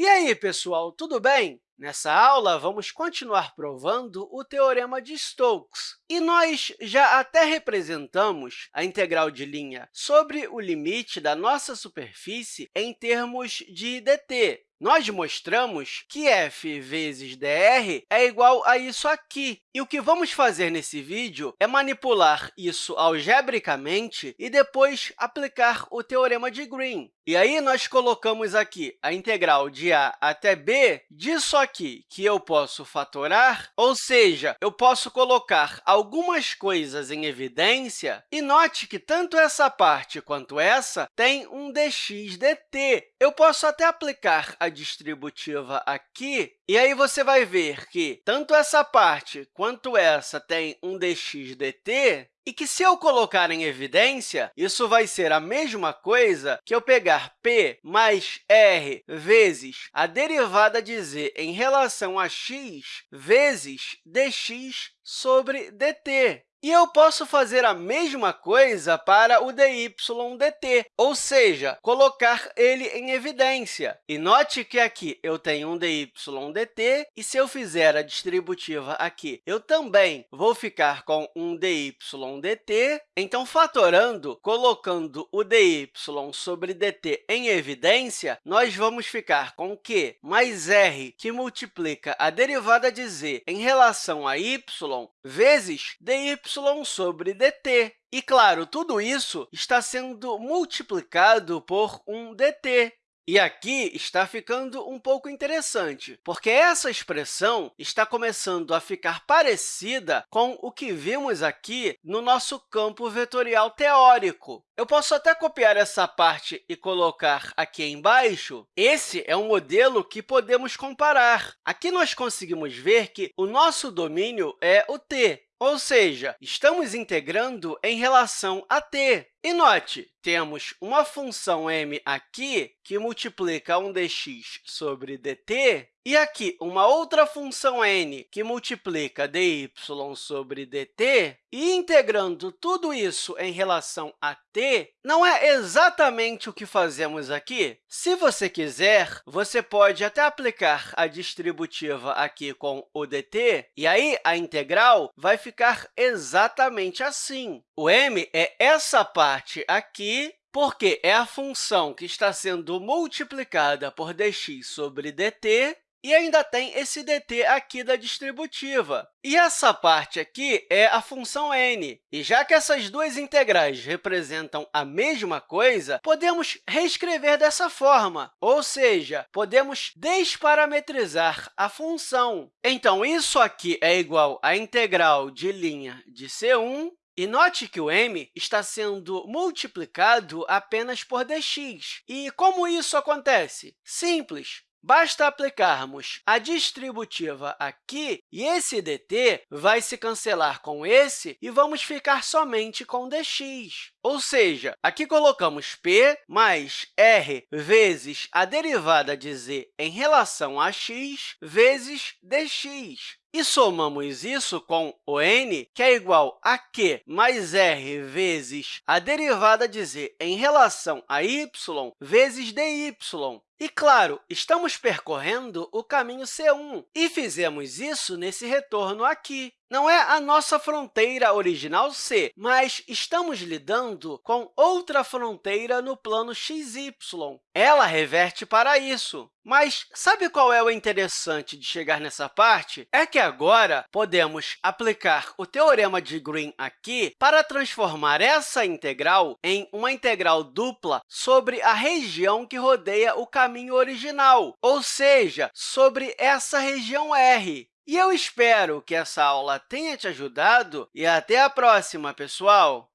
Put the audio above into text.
E aí, pessoal, tudo bem? Nessa aula, vamos continuar provando o Teorema de Stokes. E nós já até representamos a integral de linha sobre o limite da nossa superfície em termos de dt. Nós mostramos que f vezes dr é igual a isso aqui. E o que vamos fazer nesse vídeo é manipular isso algebricamente e depois aplicar o teorema de Green. E aí, nós colocamos aqui a integral de a até b disso aqui, que eu posso fatorar, ou seja, eu posso colocar algumas coisas em evidência, e note que tanto essa parte quanto essa tem um dx dt. Eu posso até aplicar a distributiva aqui, e aí você vai ver que tanto essa parte quanto essa tem um dx dt, e que, se eu colocar em evidência, isso vai ser a mesma coisa que eu pegar p mais r vezes a derivada de z em relação a x vezes dx sobre dt. E eu posso fazer a mesma coisa para o dy dt, ou seja, colocar ele em evidência. E note que aqui eu tenho um dy dt, e se eu fizer a distributiva aqui, eu também vou ficar com um dy dt. Então, fatorando, colocando o dy sobre dt em evidência, nós vamos ficar com q mais r, que multiplica a derivada de z em relação a y, vezes dy sobre dt. E, claro, tudo isso está sendo multiplicado por um dt. E aqui está ficando um pouco interessante, porque essa expressão está começando a ficar parecida com o que vimos aqui no nosso campo vetorial teórico. Eu posso até copiar essa parte e colocar aqui embaixo. Esse é um modelo que podemos comparar. Aqui nós conseguimos ver que o nosso domínio é o t, ou seja, estamos integrando em relação a t. E note, temos uma função m aqui que multiplica um dx sobre dt, e aqui uma outra função n que multiplica dy sobre dt, e integrando tudo isso em relação a t, não é exatamente o que fazemos aqui? Se você quiser, você pode até aplicar a distributiva aqui com o dt, e aí a integral vai ficar exatamente assim. O m é essa parte aqui, porque é a função que está sendo multiplicada por dx sobre dt, e ainda tem esse dt aqui da distributiva. E essa parte aqui é a função n. E já que essas duas integrais representam a mesma coisa, podemos reescrever dessa forma, ou seja, podemos desparametrizar a função. Então, isso aqui é igual à integral de linha de C1 e note que o m está sendo multiplicado apenas por dx. E como isso acontece? Simples. Basta aplicarmos a distributiva aqui, e esse dt vai se cancelar com esse, e vamos ficar somente com dx. Ou seja, aqui colocamos p mais r vezes a derivada de z em relação a x vezes dx. E somamos isso com o n, que é igual a q mais r vezes a derivada de z em relação a y vezes dy. E, claro, estamos percorrendo o caminho C1 e fizemos isso nesse retorno aqui. Não é a nossa fronteira original C, mas estamos lidando com outra fronteira no plano xy. Ela reverte para isso. Mas sabe qual é o interessante de chegar nessa parte? É que agora podemos aplicar o teorema de Green aqui para transformar essa integral em uma integral dupla sobre a região que rodeia o caminho original, ou seja, sobre essa região R. E eu espero que essa aula tenha te ajudado e até a próxima, pessoal!